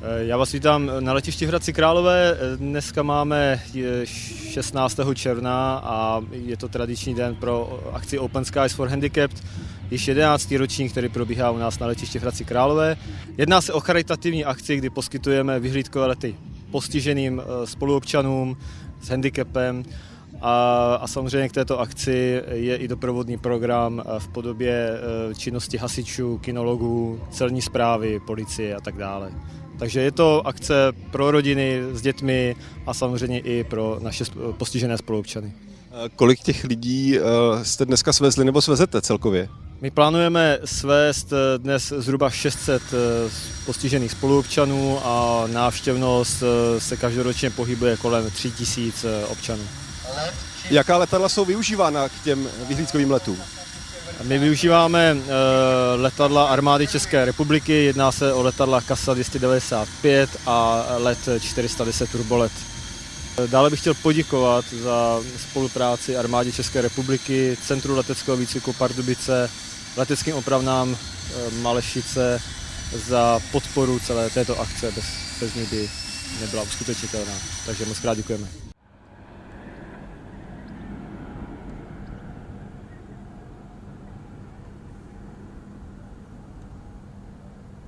Já vás vítám na letišti v Hradci Králové. Dneska máme 16. června a je to tradiční den pro akci Open Skies for Handicapped, již 11. ročník, který probíhá u nás na letišti v Hradci Králové. Jedná se o charitativní akci, kdy poskytujeme vyhlídkové lety postiženým eh, spoluobčanům s handicapem a, a samozřejmě k této akci je i doprovodný program eh, v podobě eh, činnosti hasičů, kinologů, celní zprávy, policie a tak dále. Takže je to akce pro rodiny s dětmi a samozřejmě i pro naše postižené spoluobčany. Kolik těch lidí jste dneska svezli nebo svezete celkově? My plánujeme svést dnes zhruba 600 postižených spoluobčanů a návštěvnost se každoročně pohybuje kolem 3000 občanů. Jaká letadla jsou využívána k těm vyhlídkovým letům? My využíváme letadla armády České republiky, jedná se o letadla Kasa 295 a let 410 Turbolet. Dále bych chtěl poděkovat za spolupráci armádě České republiky, Centru leteckého výcviku Pardubice, leteckým opravnám Malešice za podporu celé této akce. Bez, bez ní by nebyla uskutečnitelná. Takže moc krát děkujeme.